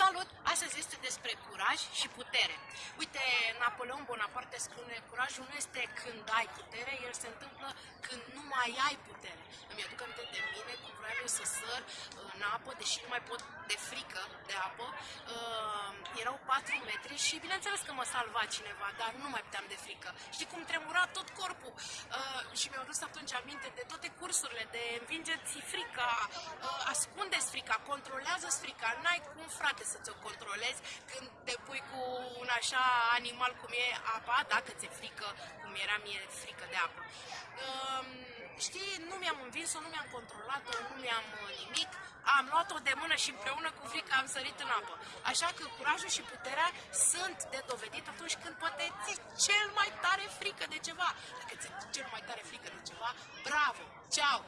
Salut! Astăzi este despre curaj și putere. Uite, Napoleon Bonaparte spune, curajul nu este când ai putere, el se întâmplă când nu mai ai putere. Îmi aduc aminte de mine cum vreau să săr în apă, deși nu mai pot de frică de apă. Uh, erau 4 metri și bineînțeles că mă salva cineva, dar nu mai puteam de frică. Știi cum tremura tot corpul? Uh, și mi-au dus atunci aminte de toate cursurile, de învingeți frica, uh, ascundeți frica, controlează frica, n-ai cum frate să ți-o controlezi când te pui cu un așa animal cum e apa, dacă ți-e frică, cum era mie frică de apă. Uh, știi, nu mi-am învins-o, nu mi-am controlat-o, nu mi-am uh, nimic, am luat-o de mână și împreună cu frica am sărit în apă. Așa că curajul și puterea sunt de dovedit atunci când poate ți cel mai tare frică de ceva. Dacă ți cel mai tare frică de ceva, bravo! Ciao!